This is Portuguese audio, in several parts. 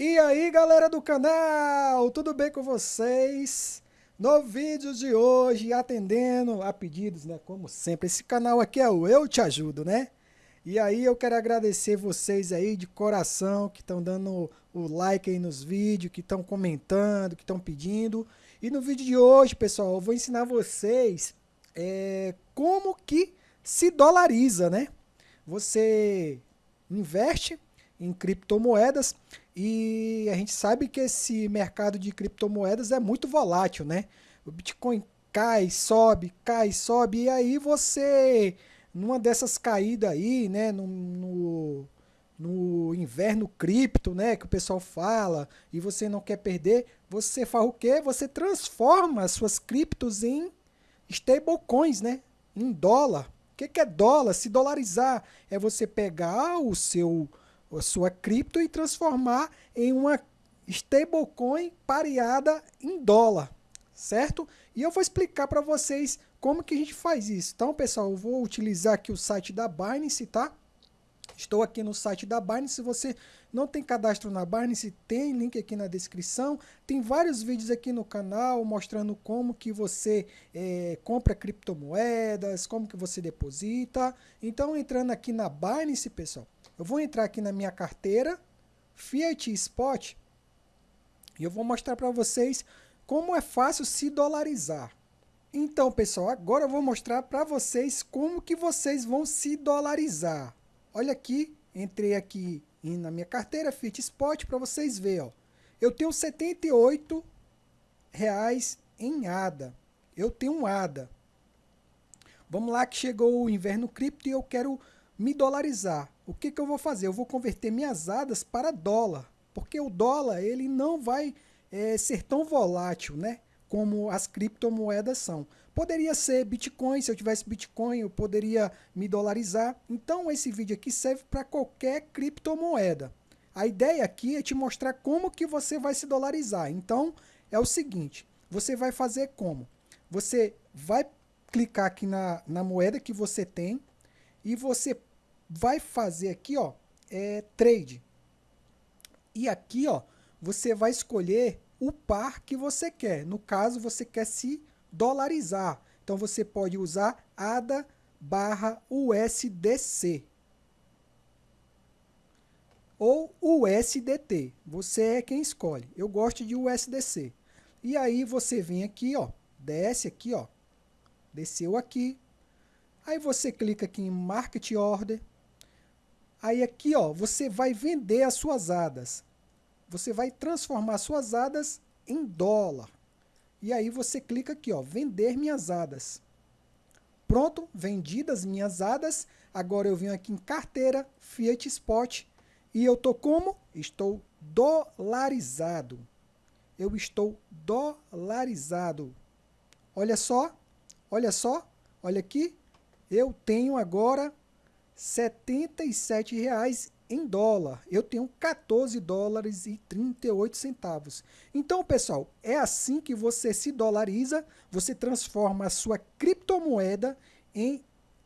E aí galera do canal, tudo bem com vocês? No vídeo de hoje, atendendo a pedidos, né? Como sempre, esse canal aqui é o Eu Te Ajudo, né? E aí eu quero agradecer vocês aí de coração que estão dando o like aí nos vídeos, que estão comentando, que estão pedindo. E no vídeo de hoje, pessoal, eu vou ensinar vocês é, como que se dolariza, né? Você investe em criptomoedas e a gente sabe que esse mercado de criptomoedas é muito volátil, né? O Bitcoin cai, sobe, cai, sobe, e aí você, numa dessas caídas aí, né, no, no, no inverno cripto, né, que o pessoal fala, e você não quer perder, você faz o quê? Você transforma as suas criptos em stablecoins, né, em dólar. O que, que é dólar? Se dolarizar é você pegar o seu a sua cripto e transformar em uma stablecoin pareada em dólar, certo? E eu vou explicar para vocês como que a gente faz isso. Então, pessoal, eu vou utilizar aqui o site da Binance, tá? Estou aqui no site da Binance. Se você não tem cadastro na Binance, tem link aqui na descrição. Tem vários vídeos aqui no canal mostrando como que você é, compra criptomoedas, como que você deposita. Então, entrando aqui na Binance, pessoal, eu vou entrar aqui na minha carteira, Fiat Spot, e eu vou mostrar para vocês como é fácil se dolarizar. Então, pessoal, agora eu vou mostrar para vocês como que vocês vão se dolarizar. Olha aqui, entrei aqui na minha carteira Fiat Spot para vocês verem. Ó. Eu tenho 78 reais em ADA. Eu tenho um ADA. Vamos lá que chegou o inverno cripto e eu quero me dolarizar. O que, que eu vou fazer? Eu vou converter minhas ADAs para dólar, porque o dólar ele não vai é, ser tão volátil, né? Como as criptomoedas são. Poderia ser Bitcoin, se eu tivesse Bitcoin eu poderia me dolarizar. Então esse vídeo aqui serve para qualquer criptomoeda. A ideia aqui é te mostrar como que você vai se dolarizar. Então é o seguinte, você vai fazer como? Você vai clicar aqui na, na moeda que você tem e você vai fazer aqui, ó, é trade. E aqui, ó, você vai escolher o par que você quer. No caso, você quer se dolarizar. Então você pode usar ADA barra USDC ou USDT. Você é quem escolhe. Eu gosto de USDC. E aí você vem aqui, ó, desce aqui, ó, desceu aqui. Aí você clica aqui em Market Order. Aí aqui, ó, você vai vender as suas ADAs. Você vai transformar suas ADAs em dólar. E aí você clica aqui, ó, vender minhas ADAs. Pronto, vendidas minhas ADAs. Agora eu venho aqui em carteira, Fiat Spot. E eu tô como? Estou dolarizado. Eu estou dolarizado. Olha só, olha só, olha aqui. Eu tenho agora 77 reais em dólar. Eu tenho 14 dólares e 38 centavos. Então, pessoal, é assim que você se dolariza, você transforma a sua criptomoeda em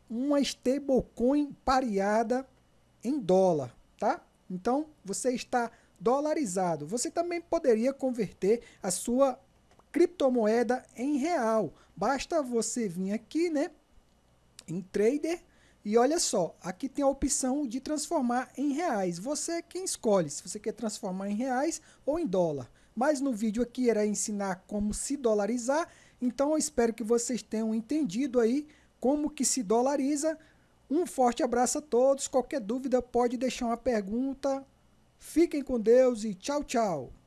uma stablecoin pareada em dólar, tá? Então, você está dolarizado. Você também poderia converter a sua criptomoeda em real. Basta você vir aqui, né, em trader e olha só, aqui tem a opção de transformar em reais. Você é quem escolhe se você quer transformar em reais ou em dólar. Mas no vídeo aqui era ensinar como se dolarizar, então eu espero que vocês tenham entendido aí como que se dolariza. Um forte abraço a todos, qualquer dúvida pode deixar uma pergunta. Fiquem com Deus e tchau, tchau.